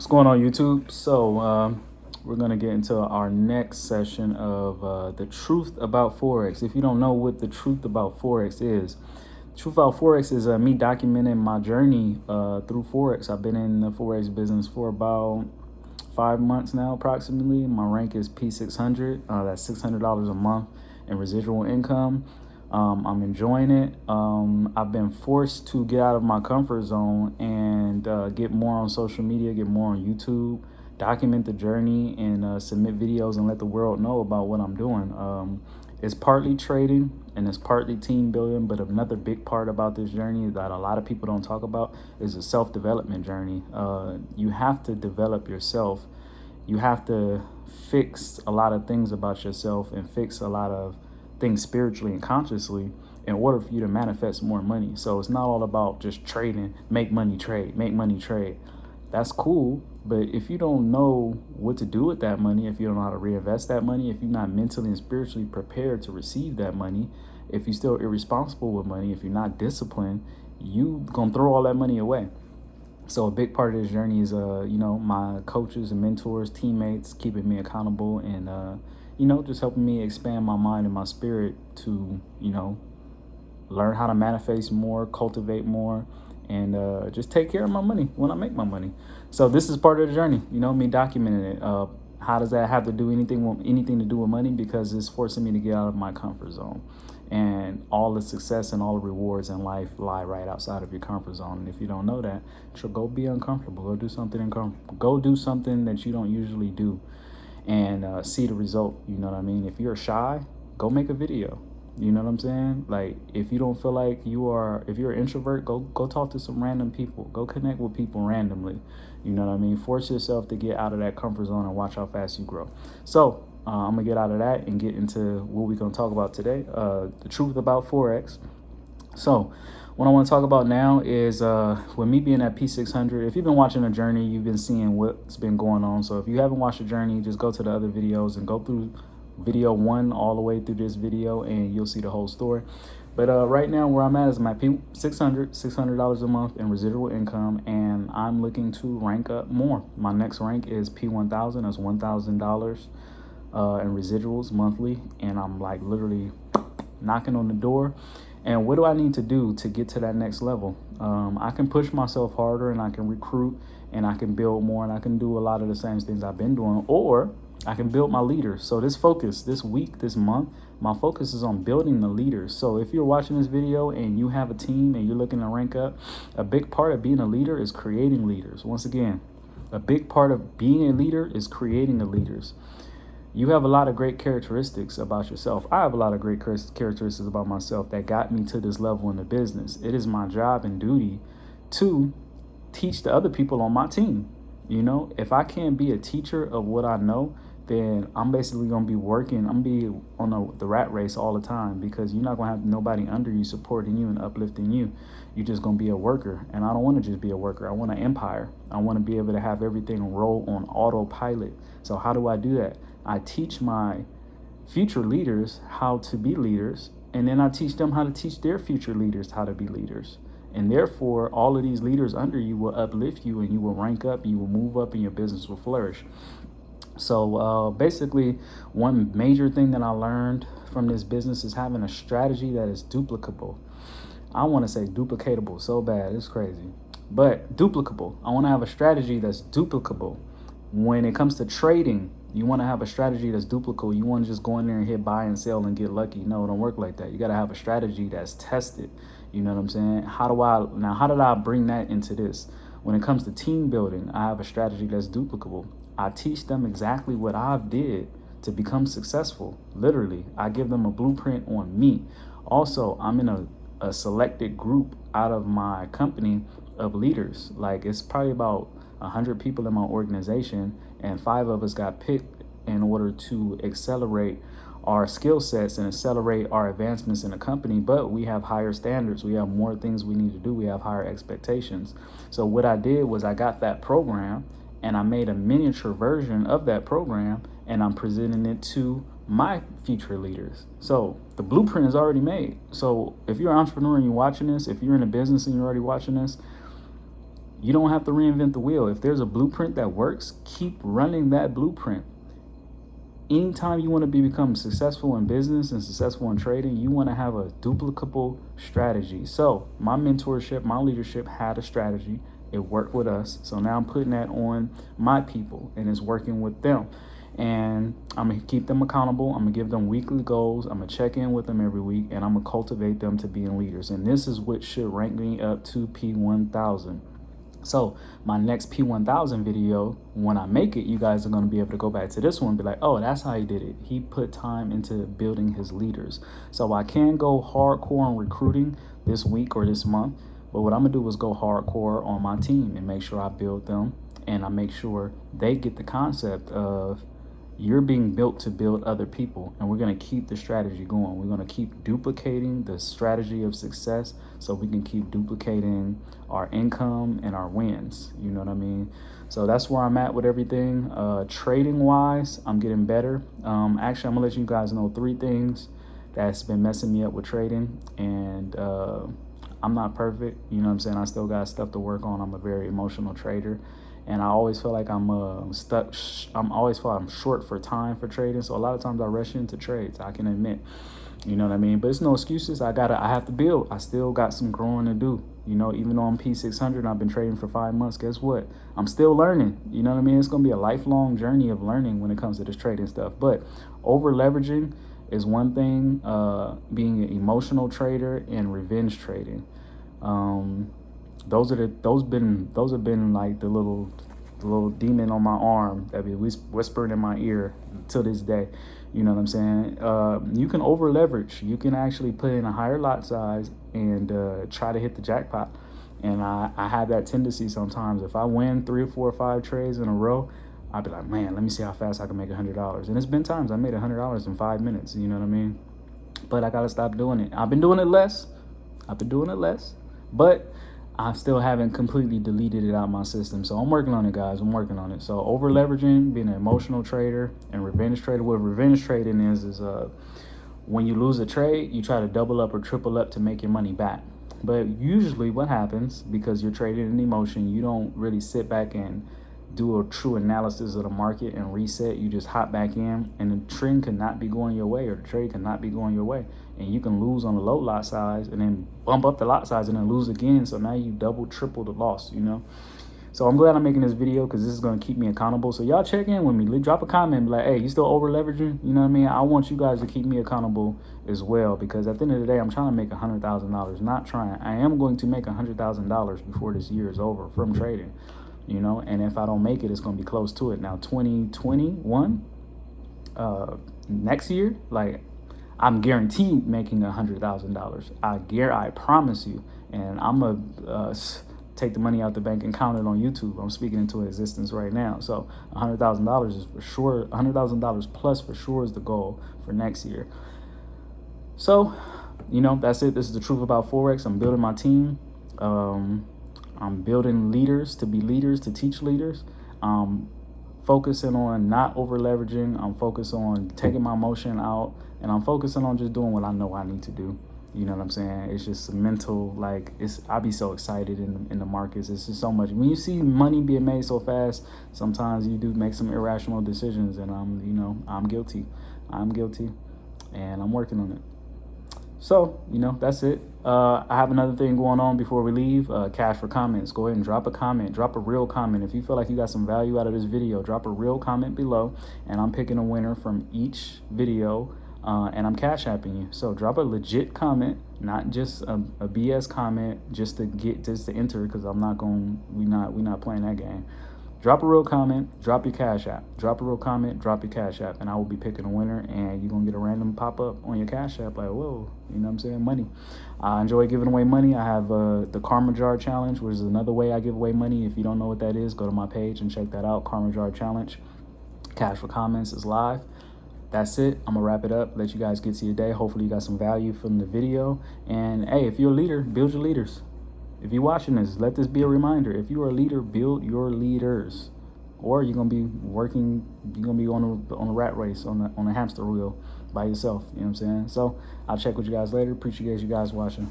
What's going on YouTube? So um, we're gonna get into our next session of uh, the truth about Forex. If you don't know what the truth about Forex is, truth about Forex is uh, me documenting my journey uh, through Forex. I've been in the Forex business for about five months now approximately. My rank is P600, uh, that's $600 a month in residual income. Um, I'm enjoying it. Um, I've been forced to get out of my comfort zone and uh, get more on social media, get more on YouTube, document the journey, and uh, submit videos and let the world know about what I'm doing. Um, it's partly trading and it's partly team building, but another big part about this journey that a lot of people don't talk about is a self-development journey. Uh, you have to develop yourself. You have to fix a lot of things about yourself and fix a lot of things spiritually and consciously in order for you to manifest more money. So it's not all about just trading, make money, trade, make money, trade. That's cool. But if you don't know what to do with that money, if you don't know how to reinvest that money, if you're not mentally and spiritually prepared to receive that money, if you're still irresponsible with money, if you're not disciplined, you gonna throw all that money away. So a big part of this journey is, uh, you know, my coaches and mentors, teammates, keeping me accountable and, uh, you know, just helping me expand my mind and my spirit to, you know, learn how to manifest more, cultivate more, and uh, just take care of my money when I make my money. So this is part of the journey, you know, me documenting it. Uh, how does that have to do anything with anything to do with money? Because it's forcing me to get out of my comfort zone. And all the success and all the rewards in life lie right outside of your comfort zone. And if you don't know that, so go be uncomfortable. Go do something uncomfortable. Go do something that you don't usually do and uh, see the result. You know what I mean? If you're shy, go make a video. You know what I'm saying? Like if you don't feel like you are, if you're an introvert, go go talk to some random people. Go connect with people randomly. You know what I mean? Force yourself to get out of that comfort zone and watch how fast you grow. So uh, I'm gonna get out of that and get into what we're gonna talk about today. Uh, the truth about forex. So what I want to talk about now is uh, with me being at P600, if you've been watching the journey, you've been seeing what's been going on. So if you haven't watched the journey, just go to the other videos and go through video one all the way through this video and you'll see the whole story. But uh, right now where I'm at is my P600, $600 a month in residual income and I'm looking to rank up more. My next rank is P1000, that's $1,000 uh, in residuals monthly and I'm like literally knocking on the door and what do I need to do to get to that next level? Um, I can push myself harder and I can recruit and I can build more and I can do a lot of the same things I've been doing or I can build my leaders. So this focus this week, this month, my focus is on building the leaders. So if you're watching this video and you have a team and you're looking to rank up, a big part of being a leader is creating leaders. Once again, a big part of being a leader is creating the leaders you have a lot of great characteristics about yourself. I have a lot of great characteristics about myself that got me to this level in the business. It is my job and duty to teach the other people on my team. You know, if I can't be a teacher of what I know, then I'm basically going to be working. I'm be on the, the rat race all the time because you're not to have nobody under you supporting you and uplifting you. You're just going to be a worker. And I don't want to just be a worker. I want an empire. I want to be able to have everything roll on autopilot. So how do I do that? I teach my future leaders how to be leaders, and then I teach them how to teach their future leaders how to be leaders. And therefore, all of these leaders under you will uplift you and you will rank up, you will move up, and your business will flourish. So uh, basically, one major thing that I learned from this business is having a strategy that is duplicable. I want to say duplicatable so bad, it's crazy. But duplicable. I want to have a strategy that's duplicable. When it comes to trading, you want to have a strategy that's duplicable. You want to just go in there and hit buy and sell and get lucky. No, it don't work like that. You got to have a strategy that's tested. You know what I'm saying? How do I, now how did I bring that into this? When it comes to team building, I have a strategy that's duplicable. I teach them exactly what I've did to become successful. Literally, I give them a blueprint on me. Also, I'm in a, a selected group out of my company of leaders. Like it's probably about 100 people in my organization and five of us got picked in order to accelerate our skill sets and accelerate our advancements in the company but we have higher standards we have more things we need to do we have higher expectations so what i did was i got that program and i made a miniature version of that program and i'm presenting it to my future leaders so the blueprint is already made so if you're an entrepreneur and you're watching this if you're in a business and you're already watching this You don't have to reinvent the wheel. If there's a blueprint that works, keep running that blueprint. Anytime you want to be become successful in business and successful in trading, you want to have a duplicable strategy. So my mentorship, my leadership had a strategy. It worked with us. So now I'm putting that on my people and it's working with them and I'm gonna keep them accountable. I'm gonna give them weekly goals. I'm gonna check in with them every week, and I'm gonna cultivate them to being leaders. And this is what should rank me up to P1000. So my next P1000 video, when I make it, you guys are gonna be able to go back to this one be like, oh, that's how he did it. He put time into building his leaders. So I can go hardcore on recruiting this week or this month, but what I'm gonna do is go hardcore on my team and make sure I build them and I make sure they get the concept of you're being built to build other people and we're going to keep the strategy going. We're going to keep duplicating the strategy of success so we can keep duplicating our income and our wins. You know what i mean? So that's where i'm at with everything. Uh, trading wise i'm getting better. Um, actually i'm gonna let you guys know three things that's been messing me up with trading and uh, i'm not perfect you know what i'm saying i still got stuff to work on i'm a very emotional trader and I always feel like I'm uh, stuck. I'm always feel I'm short for time for trading. So a lot of times I rush into trades. I can admit, you know what I mean. But it's no excuses. I gotta. I have to build. I still got some growing to do. You know, even though I'm P600, I've been trading for five months. Guess what? I'm still learning. You know what I mean? It's gonna be a lifelong journey of learning when it comes to this trading stuff. But over leveraging is one thing. Uh, being an emotional trader and revenge trading. Um, those are the those been those have been like the little the little demon on my arm that be whispering in my ear to this day. You know what I'm saying? Uh, you can over leverage. You can actually put in a higher lot size and uh, try to hit the jackpot. And I, I have that tendency sometimes. If I win three or four or five trades in a row, I'd be like, man, let me see how fast I can make a $100. And it's been times I made a $100 in five minutes. You know what I mean? But I got to stop doing it. I've been doing it less. I've been doing it less. But I still haven't completely deleted it out my system. So I'm working on it, guys. I'm working on it. So over leveraging, being an emotional trader and revenge trader. What revenge trading is, is uh, when you lose a trade, you try to double up or triple up to make your money back. But usually what happens, because you're trading in emotion, you don't really sit back and do a true analysis of the market and reset. You just hop back in and the trend cannot be going your way or the trade cannot be going your way. And you can lose on the low lot size and then bump up the lot size and then lose again. So now you double, triple the loss, you know? So I'm glad I'm making this video because this is going to keep me accountable. So y'all check in with me. Drop a comment like, hey, you still over leveraging? You know what I mean? I want you guys to keep me accountable as well because at the end of the day, I'm trying to make a $100,000. Not trying. I am going to make a $100,000 before this year is over from trading you know, and if I don't make it, it's going to be close to it. Now, 2021, uh, next year, like I'm guaranteed making a hundred thousand dollars. I gear, I promise you, and I'm gonna uh, take the money out the bank and count it on YouTube. I'm speaking into existence right now. So a hundred thousand dollars is for sure. A hundred thousand dollars plus for sure is the goal for next year. So, you know, that's it. This is the truth about forex. I'm building my team. Um, I'm building leaders to be leaders, to teach leaders. Um, focusing on not over leveraging. I'm focused on taking my emotion out and I'm focusing on just doing what I know I need to do. You know what I'm saying? It's just mental, like it's. I be so excited in in the markets. It's just so much. When you see money being made so fast, sometimes you do make some irrational decisions, and I'm, you know, I'm guilty. I'm guilty, and I'm working on it. So, you know, that's it. Uh, I have another thing going on before we leave. Uh, cash for comments. Go ahead and drop a comment. Drop a real comment. If you feel like you got some value out of this video, drop a real comment below. And I'm picking a winner from each video. Uh, and I'm cash apping you. So drop a legit comment, not just a, a BS comment, just to get just to enter. Because I'm not going. We not we not playing that game. Drop a real comment, drop your Cash App. Drop a real comment, drop your Cash App, and I will be picking a winner, and you're to get a random pop-up on your Cash App, like, whoa, you know what I'm saying, money. I enjoy giving away money. I have uh, the Karma Jar Challenge, which is another way I give away money. If you don't know what that is, go to my page and check that out, Karma Jar Challenge. Cash for Comments is live. That's it. I'm to wrap it up, let you guys get to your day. Hopefully you got some value from the video. And, hey, if you're a leader, build your leaders. If you're watching this, let this be a reminder. If you are a leader, build your leaders. Or you're gonna be working, you're gonna be on a on a rat race, on a on a hamster wheel by yourself. You know what I'm saying? So I'll check with you guys later. Appreciate you guys watching.